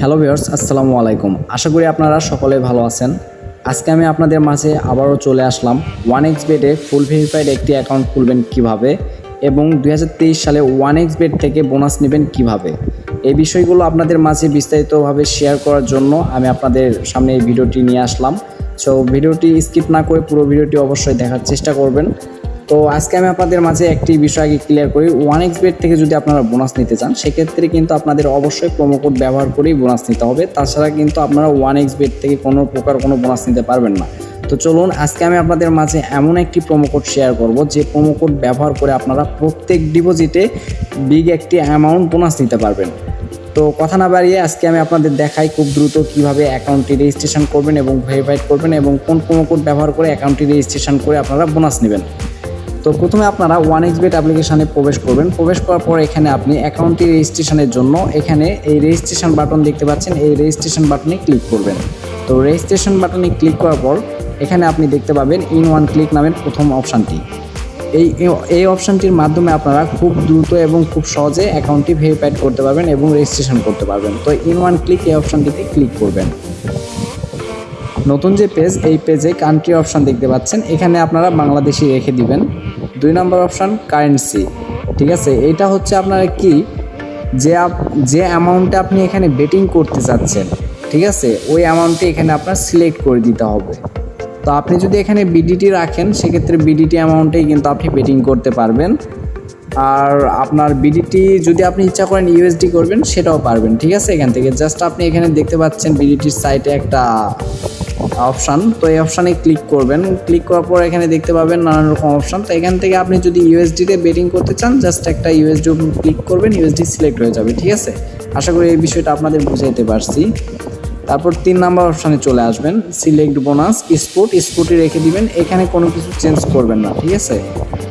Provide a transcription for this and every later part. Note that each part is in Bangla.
হ্যালো ভিউয়ার্স, আসসালামু আলাইকুম। আশা করি আপনারা সকলে ভালো আছেন। আজকে আমি আপনাদের মাঝে আবারও চলে আসলাম। ওয়ান এক্স বেডে ফুল ভেরিফাইড একটি অ্যাকাউন্ট খুলবেন কীভাবে এবং দু হাজার তেইশ সালে ওয়ান এক্স বেড থেকে বোনাস নেবেন কীভাবে। এই বিষয়গুলো আপনাদের মাঝে বিস্তারিতভাবে শেয়ার করার জন্য আমি আপনাদের সামনে এই ভিডিওটি নিয়ে আসলাম। সো ভিডিওটি স্কিপ না করে পুরো ভিডিওটি অবশ্যই দেখার চেষ্টা করবেন। তো আজকে আমি আপনাদের মাঝে একটি বিষয় আগে ক্লিয়ার করি। ওয়ান এক্স বেড থেকে যদি আপনারা বোনাস নিতে চান, সেক্ষেত্রে কিন্তু আপনাদের অবশ্যই প্রোমো কোড ব্যবহার করেই বোনাস নিতে হবে। তাছাড়া কিন্তু আপনারা ওয়ান এক্স বেড থেকে কোনো প্রকার কোনো বোনাস নিতে পারবেন না। তো চলুন, আজকে আমি আপনাদের মাঝে এমন একটি প্রোমো কোড শেয়ার করব, যে প্রোমো কোড ব্যবহার করে আপনারা প্রত্যেক ডিপোজিটে বিগ একটি অ্যামাউন্ট বোনাস নিতে পারবেন। তো কথা না বাড়িয়ে আজকে আমি আপনাদের দেখাই খুব দ্রুত কীভাবে অ্যাকাউন্টটি রেজিস্ট্রেশন করবেন এবং ভেরিফাইড করবেন এবং কোন প্রোমো কোড ব্যবহার করে অ্যাকাউন্টটি রেজিস্ট্রেশন করে আপনারা বোনাস নেবেন। তো প্রথমে আপনারা ওয়ান এক্স বেট অ্যাপ্লিকেশানে প্রবেশ করবেন। প্রবেশ করার পর এখানে আপনি অ্যাকাউন্টটি রেজিস্ট্রেশনের জন্য এখানে এই রেজিস্ট্রেশন বাটন দেখতে পাচ্ছেন। এই রেজিস্ট্রেশন বাটনে ক্লিক করবেন। তো রেজিস্ট্রেশন বাটনে ক্লিক করার পর এখানে আপনি দেখতে পাবেন ইন ওয়ান ক্লিক নামের প্রথম অপশানটি। এই এই অপশানটির মাধ্যমে আপনারা খুব দ্রুত এবং খুব সহজে অ্যাকাউন্টটি ভেরিফাইড করতে পারবেন এবং রেজিস্ট্রেশন করতে পারবেন। তো ইন ওয়ান ক্লিক এই অপশানটিতে ক্লিক করবেন। নতুন যে পেজ এই পেজে কান্ট্রি অপশান দেখতে পাচ্ছেন। এখানে আপনারা বাংলাদেশি রেখে দিবেন। দুই নম্বর অপশান কারেন্সি ঠিক আছে? এটা হচ্ছে আপনারা কি? যে যে অ্যামাউন্টে আপনি এখানে বেটিং করতে চাচ্ছেন ঠিক আছে? ওই অ্যামাউন্টটি এখানে আপনার সিলেক্ট করে দিতে হবে। তো আপনি যদি এখানে বিডিটি রাখেন, সেক্ষেত্রে বিডিটি অ্যামাউন্টেই কিন্তু আপনি বেটিং করতে পারবেন। আর আপনার বিডিটি যদি আপনি ইচ্ছা করেন ইউএসডি করবেন, সেটাও পারবেন। ঠিক আছে? এখান থেকে জাস্ট আপনি এখানে দেখতে পাচ্ছেন বিডিটির সাইটে একটা অপশান তো এই অপশানে ক্লিক করবেন। ক্লিক করার পর এখানে দেখতে পাবেন নানান রকম অপশান তো এখান থেকে আপনি যদি ইউএসডিতে বেটিং করতে চান জাস্ট একটা ইউএসডি ক্লিক করবেন ইউএসডি সিলেক্ট হয়ে যাবে, ঠিক আছে? আশা করি এই বিষয়টা আপনাদের বুঝাইতে পারছি। তারপর তিন নাম্বার অপশানে চলে আসবেন সিলেক্ট বোনাস স্পোর্ট স্পোর্টে রেখে দিবেন, এখানে কোনো কিছু চেঞ্জ করবেন না, ঠিক আছে?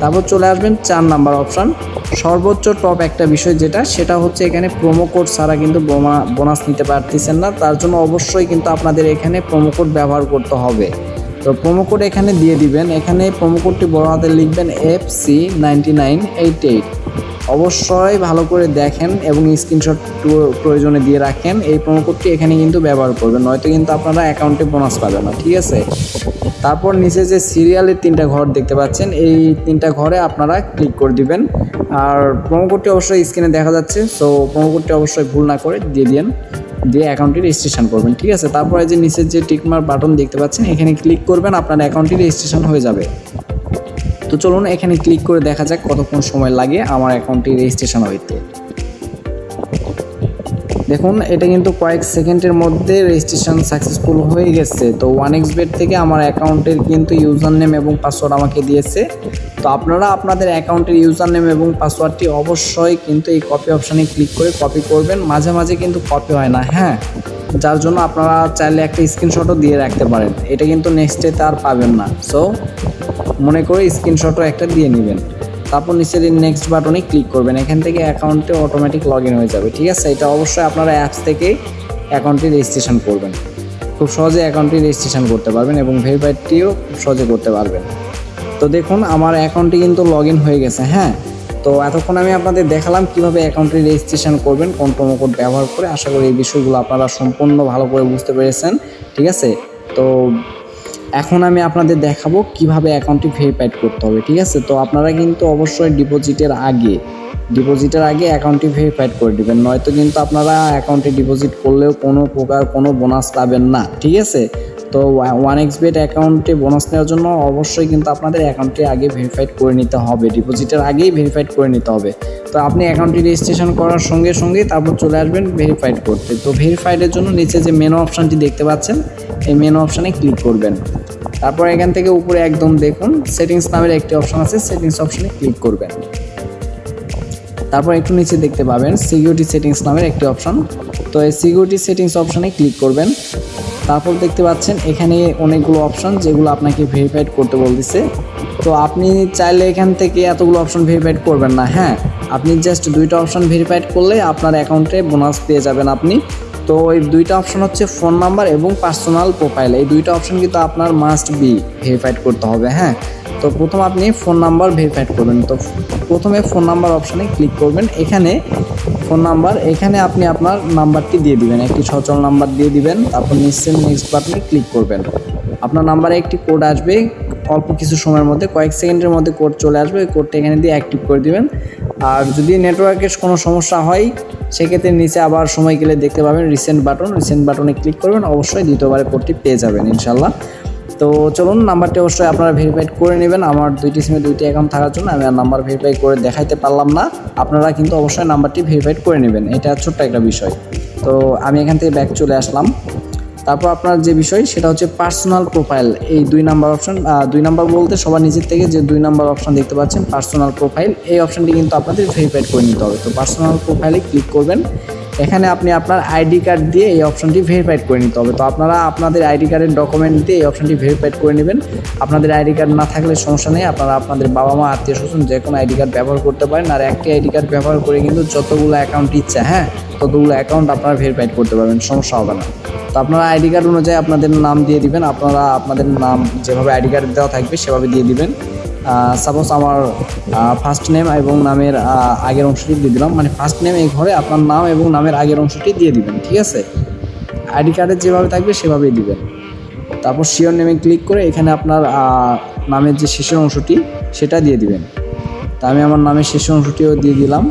তারপর চলে আসবেন চার নাম্বার অপশান। সর্বোচ্চ টপ একটা বিষয় যেটা, সেটা হচ্ছে এখানে প্রোমো কোড ছাড়া কিন্তু বোমা- বোনাস নিতে পারতেছেন না। তার জন্য অবশ্যই কিন্তু আপনাদের এখানে প্রোমো কোড ব্যবহার করতে হবে। তো প্রোমো কোড এখানে দিয়ে দিবেন। এখানে প্রোমো কোডটি বড় হাতে লিখবেন F C ninety nine eight eight অবশ্যই ভালো করে দেখেন এবং স্ক্রিনশট প্রয়োজনে দিয়ে রাখেন। এই প্রোমো কোডটি এখানে কিন্তু ব্যবহার করবেন, নয়তো কিন্তু আপনারা অ্যাকাউন্টে বোনাস পাবেন না, ঠিক আছে? তারপর নিচে যে সিরিয়ালের তিনটা ঘর দেখতে পাচ্ছেন, এই তিনটা ঘরে আপনারা ক্লিক করে দিবেন। আর প্রোমো কোডটি অবশ্যই স্ক্রিনে দেখা যাচ্ছে সো প্রোমো কোডটি অবশ্যই ভুল না করে দিয়ে দিন দিয়ে অ্যাকাউন্টটি রেজিস্ট্রেশন করবেন, ঠিক আছে? তারপরে যে নিচের যে টিকমার বাটন দেখতে পাচ্ছেন, এখানে ক্লিক করবেন, আপনার অ্যাকাউন্টটি রেজিস্ট্রেশন হয়ে যাবে। তো চলুন এখানে ক্লিক করে দেখা যাক কতক্ষণ সময় লাগে আমার অ্যাকাউন্টটি রেজিস্ট্রেশন হইতে। দেখুন, এটা কিন্তু কয়েক সেকেন্ডের মধ্যে রেজিস্ট্রেশন সাকসেসফুল হয়ে গেছে। তো ওয়ান এক্স বেড থেকে আমার অ্যাকাউন্টের কিন্তু ইউজার নেম এবং পাসওয়ার্ড আমাকে দিয়েছে। তো আপনারা আপনাদের অ্যাকাউন্টের ইউজার নেম এবং পাসওয়ার্ডটি অবশ্যই কিন্তু এই কপি অপশানে ক্লিক করে কপি করবেন। মাঝে মাঝে কিন্তু কপি হয় না হ্যাঁ? যার জন্য আপনারা চাইলে একটা স্ক্রিনশটও দিয়ে রাখতে পারেন। এটা কিন্তু নেক্সট ডেতে আর পাবেন না। সো মনে করে স্ক্রিনশটও একটা দিয়ে নেবেন। তারপর নিচের নেক্সট বাটনে ক্লিক করবেন, এখান থেকে অ্যাকাউন্টে অটোমেটিক লগ হয়ে যাবে, ঠিক আছে? এটা অবশ্যই আপনারা অ্যাপস থেকে অ্যাকাউন্টটি রেজিস্ট্রেশন করবেন। খুব সহজে অ্যাকাউন্টটি রেজিস্ট্রেশন করতে পারবেন এবং ভেরিফাইডটিও খুব সহজে করতে পারবেন। তো দেখুন, আমার অ্যাকাউন্টটি কিন্তু লগ হয়ে গেছে হ্যাঁ? তো এতক্ষণ আমি আপনাদের দেখালাম কীভাবে অ্যাকাউন্টটি রেজিস্ট্রেশন করবেন, কোন প্রোমো কোড ব্যবহার করে। আশা করি এই বিষয়গুলো আপনারা সম্পূর্ণ ভালো করে বুঝতে পেরেছেন, ঠিক আছে? তো এখন আমি আপনাদের দেখাবো কীভাবে অ্যাকাউন্টটি ভেরিফাইড করতে হবে, ঠিক আছে? তো আপনারা কিন্তু অবশ্যই ডিপোজিটের আগে ডিপোজিটের আগে অ্যাকাউন্টটি ভেরিফাইড করে দিবেন। নয়তো কিন্তু আপনারা অ্যাকাউন্টে ডিপোজিট করলেও কোনো প্রকার কোনো বোনাস পাবেন না, ঠিক আছে? তো ওয়ান এক্স বেট অ্যাকাউন্টে বোনাস নেওয়ার জন্য অবশ্যই কিন্তু আপনাদের অ্যাকাউন্টটি আগে ভেরিফাইড করে নিতে হবে, ডিপোজিটের আগেই ভেরিফাইড করে নিতে হবে। তো আপনি অ্যাকাউন্টটি রেজিস্ট্রেশন করার সঙ্গে সঙ্গে তারপর চলে আসবেন ভেরিফাইড করতে। তো ভেরিফাইডের জন্য নিচে যে মেনু অপশানটি দেখতে পাচ্ছেন, এই মেনু অপশানে ক্লিক করবেন। তারপর এখান থেকে উপরে একদম দেখুন সেটিংস নামের একটি অপশন আছে সেটিংস অপশনে ক্লিক করবেন। তারপর একটু নিচে দেখতে পাবেন সিকিউরিটি সেটিংস নামের একটি অপশন তো এই সিকিউরিটি সেটিংস অপশনে ক্লিক করবেন। তারপর দেখতে পাচ্ছেন, এখানে অনেকগুলো অপশন যেগুলো আপনাকে ভেরিফাইড করতে বলতেছে। তো আপনি চাইলে এখান থেকে এতগুলো অপশন ভেরিফাইড করবেন না হ্যাঁ? আপনি জাস্ট দুইটা অপশন ভেরিফাইড করলে আপনার অ্যাকাউন্টে বোনাস পেয়ে যাবেন আপনি। তো এই দুইটা অপশন হচ্ছে ফোন নাম্বার এবং পার্সোনাল প্রোফাইল এই দুইটা অপশন কিন্তু আপনার মাস্ট বি ভেরিফাইড করতে হবে হ্যাঁ? তো প্রথম আপনি ফোন নাম্বার ভেরিফাইড করবেন। তো প্রথমে ফোন নাম্বার অপশানে ক্লিক করবেন। এখানে ফোন নাম্বার এখানে আপনি আপনার নাম্বারটি দিয়ে দিবেন। একটি সচল নাম্বার দিয়ে দিবেন। তারপর নিশ্চয় নেক্সট বাটনে ক্লিক করবেন। আপনার নাম্বারে একটি কোড আসবে। অল্প কিছু সময়ের মধ্যে, কয়েক সেকেন্ডের মধ্যে কোড চলে আসবে। ওই কোডটা এখানে দিয়ে অ্যাক্টিভ করে দিবেন। আর যদি নেটওয়ার্কের কোনো সমস্যা হয় সেক্ষেত্রে নিচে আবার সময় গেলে দেখতে পাবেন রিসেন্ট বাটন রিসেন্ট বাটনে ক্লিক করবেন, অবশ্যই দ্বিতীয়বারে কোডটি পেয়ে যাবেন ইনশাল্লাহ তো চলুন নাম্বারটি অবশ্যই আপনারা ভেরিফাই করে নেবেন। আমার দুইটি সিমে দুইটি অ্যাকাউন্ট থাকার জন্য আমি আর নাম্বার ভেরিফাই করে দেখাইতে পারলাম না। আপনারা কিন্তু অবশ্যই নাম্বারটি ভেরিফাইড করে নেবেন। এটা ছোট্ট একটা বিষয়। তো আমি এখান থেকে ব্যাক চলে আসলাম। তারপর আপনার যে বিষয়, সেটা হচ্ছে পার্সোনাল প্রোফাইল এই দুই নাম্বার অপশন দুই নাম্বার বলতে সবার নিজের থেকে যে দুই নাম্বার অপশন দেখতে পাচ্ছেন পার্সোনাল প্রোফাইল এই অপশনটি কিন্তু আপনাদের ভেরিফাইড করে নিতে হবে। তো পার্সোনাল প্রোফাইলে ক্লিক করবেন। এখানে আপনি আপনার আইডি কার্ড দিয়ে এই অপশনটি ভেরিফাইড করে নিতে হবে। তো আপনারা আপনাদের আইডি কার্ডের ডকুমেন্ট দিয়ে এই অপশনটি ভেরিফাইড করে নেবেন। আপনাদের আইডি কার্ড না থাকলে সমস্যা নেই। আপনারা আপনাদের বাবা মা আত্মীয় স্বজন যে কোনো আইডি কার্ড ব্যবহার করতে পারেন। আর একটি আইডি কার্ড ব্যবহার করে কিন্তু যতগুলো অ্যাকাউন্ট ইচ্ছা হ্যাঁ? ততগুলো অ্যাকাউন্ট আপনারা ভেরিফাইড করতে পারবেন। সমস্যা হবে না। তো আপনারা আইডি কার্ড অনুযায়ী আপনাদের নাম দিয়ে দিবেন। আপনারা আপনাদের নাম যেভাবে আইডি কার্ড দেওয়া থাকবে সেভাবে দিয়ে দিবেন। সাপোজ আমার ফার্স্ট নেম এবং নামের আগের অংশটি দিয়ে দিলাম। মানে ফার্স্ট নেম এই ঘরে আপনার নাম এবং নামের আগের অংশটি দিয়ে দিবেন, ঠিক আছে? আইডি কার্ডে যেভাবে থাকবে সেভাবেই দিবেন। তারপর শিওর নেমে ক্লিক করে এখানে আপনার নামের যে শেষের অংশটি, সেটা দিয়ে দিবেন। তা আমি আমার নামের শেষের অংশটিও দিয়ে দিলাম।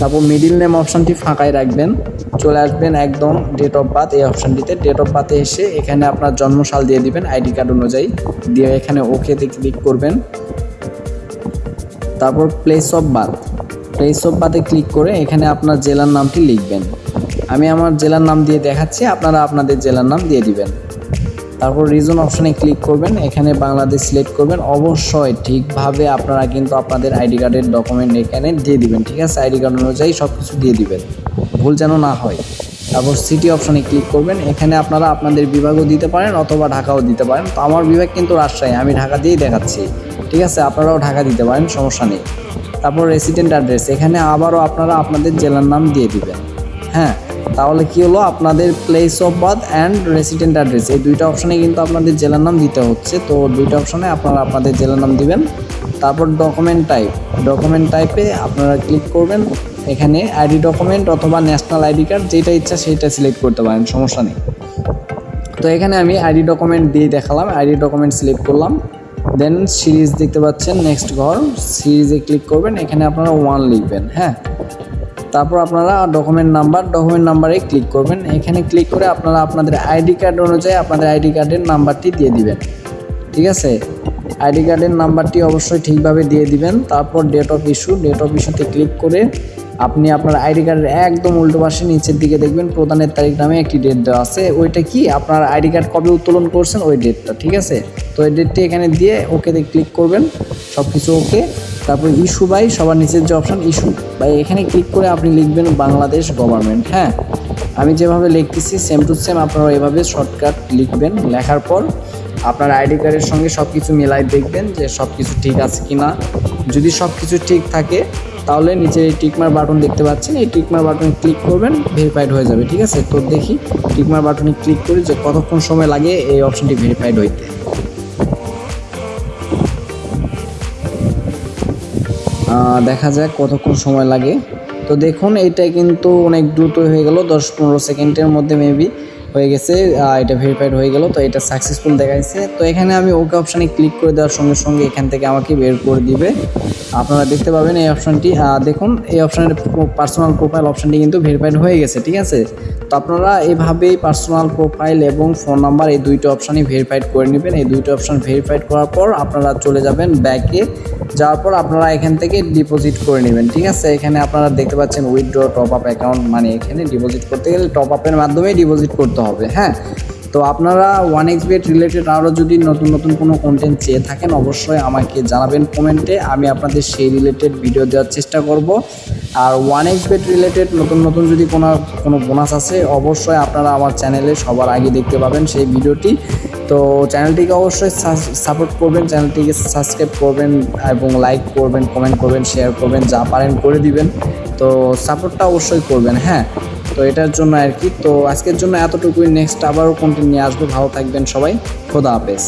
তারপর মিডিল নেম অপশানটি ফাঁকাই রাখবেন। চলে আসবেন একদম ডেট অফ বার্থ এই অপশানটিতে ডেট অফ বার্থে এসে এখানে আপনার জন্মসাল দিয়ে দিবেন আইডি কার্ড অনুযায়ী। দিয়ে এখানে ওকেতে ক্লিক করবেন। তারপর place of birth place of বার্থে click করে এখানে আপনার জেলার নামটি লিখবেন। আমি আমার জেলার নাম দিয়ে দেখাচ্ছি, আপনারা আপনাদের জেলার নাম দিয়ে দিবেন। তারপর রিজন অপশানে ক্লিক করবেন, এখানে বাংলাদেশ সিলেক্ট করবেন। অবশ্যই ঠিকভাবে আপনারা কিন্তু আপনাদের আইডি কার্ডের ডকুমেন্ট এখানে দিয়ে দিবেন, ঠিক আছে? আইডি কার্ড অনুযায়ী সব কিছু দিয়ে দিবেন, ভুল যেন না হয়। তারপর সিটি অপশানে ক্লিক করবেন, এখানে আপনারা আপনাদের বিভাগও দিতে পারেন অথবা ঢাকাও দিতে পারেন। তো আমার বিভাগ কিন্তু রাজশাহী, আমি ঢাকা দিয়েই দেখাচ্ছি, ঠিক আছে? আপনারাও ঢাকা দিতে পারেন, সমস্যা নেই। তারপর রেসিডেন্ট অ্যাড্রেস এখানে আবারও আপনারা আপনাদের জেলার নাম দিয়ে দিবেন হ্যাঁ? তাহলে কি হলো? আপনাদের place of birth and resident address এই দুইটা অপশানে কিন্তু আপনাদের জেলার নাম দিতে হচ্ছে। তো দুইটা অপশানে আপনারা আপনাদের জেলার নাম দিবেন। তারপর ডকুমেন্ট টাইপ ডকুমেন্ট টাইপে আপনারা ক্লিক করবেন। এখানে আইডি ডকুমেন্ট অথবা ন্যাশনাল আইডি কার্ড যেটা ইচ্ছা সেইটা সিলেক্ট করতে পারেন। সমস্যা নেই। তো এখানে আমি আইডি ডকুমেন্ট দিয়ে দেখালাম। আইডি ডকুমেন্ট সিলেক্ট করলাম। দেন সিরিজ দেখতে পাচ্ছেন নেক্সট ঘর। সিরিজে ক্লিক করবেন। এখানে আপনারা ওয়ান লিখবেন হ্যাঁ? তারপর আপনারা ডকুমেন্ট নাম্বার ডকুমেন্ট নাম্বারে ক্লিক করবেন। এখানে ক্লিক করে আপনারা আপনাদের আইডি কার্ড অনুযায়ী আপনাদের আইডি কার্ডের নাম্বারটি দিয়ে দিবেন। ঠিক আছে? আইডি কার্ডের নাম্বারটি অবশ্যই ঠিকভাবে দিয়ে দিবেন। তারপর date of issue date of ইস্যুতে ক্লিক করে আপনি আপনার আইডি কার্ডের একদম উল্টো পাশে নিচের দিকে দেখবেন প্রদানের তারিখ নামে একটি ডেট দেওয়া আছে। ওইটা কি? আপনার আইডি কার্ড কবে উত্তোলন করছেন ওই ডেটটা ঠিক আছে? তো ওই ডেটটি এখানে দিয়ে ওকেতে ক্লিক করবেন। সব কিছু ওকে তারপর ইস্যু বাই সবার নিচের যে অপশন ইস্যু বাই এখানে ক্লিক করে আপনি লিখবেন বাংলাদেশ গভর্নমেন্ট হ্যাঁ? আমি যেভাবে লিখতেছি সেম টু সেম আপনারা এভাবে শর্টকাট লিখবেন। লেখার পর আপনার আইডি কার্ডের সঙ্গে সব কিছু মেলায় দেখবেন যে সব কিছু ঠিক আছে কি না যদি সব কিছু ঠিক থাকে তাহলে নিচে এই টিকমার বাটন দেখতে পাচ্ছেন, এই টিকমার বাটনে ক্লিক করবেন ভেরিফাইড হয়ে যাবে, ঠিক আছে? তো দেখি টিকমার বাটনে ক্লিক করি যে কতক্ষণ সময় লাগে এই অপশনটি ভেরিফাইড হইতে। দেখা যাক কতক্ষণ সময় লাগে। তো দেখুন এটা কিন্তু অনেক দ্রুত হয়ে গেল, দশ পনেরো সেকেন্ডের মধ্যে মেবি হয়ে গেছে এটা ভেরিফাইড হয়ে গেল, তো এটা সাকসেসফুল দেখাইছে। তো এখানে আমি ওকে অপশানে ক্লিক করে দেওয়ার সঙ্গে সঙ্গে এখান থেকে আমাকে বের করে দিবে। আপনারা দেখতে পাবেন এই অপশানটি দেখুন, এই অপশানের পার্সোনাল প্রোফাইল অপশানটি কিন্তু ভেরিফাইড হয়ে গেছে, ঠিক আছে? তো আপনারা এভাবেই পার্সোনাল প্রোফাইল এবং ফোন নাম্বার এই দুইটা অপশানই ভেরিফাইড করে নেবেন। এই দুইটা অপশান ভেরিফাইড করার পর আপনারা চলে যাবেন ব্যাকে যাওয়ার পর আপনারা এখান থেকে ডিপোজিট করে নেবেন, ঠিক আছে? এখানে আপনারা দেখতে পাচ্ছেন উইথড্র টপ আপ অ্যাকাউন্ট মানে এখানে ডিপোজিট করতে গেলে টপ আপের মাধ্যমেই ডিপোজিট করতে হবে হ্যাঁ? তো আপনারা ওয়ান এক্স বেট রিলেটেড আরও যদি নতুন নতুন কোনো কন্টেন্ট চেয়ে থাকেন, অবশ্যই আমাকে জানাবেন কমেন্টে আমি আপনাদের সেই রিলেটেড ভিডিও দেওয়ার চেষ্টা করব। আর ওয়ান এক্স বেট রিলেটেড নতুন নতুন যদি কোনো কোনো বোনাস আছে অবশ্যই আপনারা আমার চ্যানেলে সবার আগে দেখতে পাবেন সেই ভিডিওটি তো চ্যানেলটিকে অবশ্যই সাপোর্ট করবেন চ্যানেলটিকে সাবস্ক্রাইব করবেন এবং লাইক করবেন কমেন্ট করবেন শেয়ার করবেন, যা পারেন করে দিবেন। তো সাপোর্টটা অবশ্যই করবেন হ্যাঁ? তো এটার জন্য আর কি। তো আজকের জন্য এতটুকুই। নেক্সট আবারও কন্টেন্ট নিয়ে আসব। ভালো থাকবেন সবাই। খোদা হাফেজ।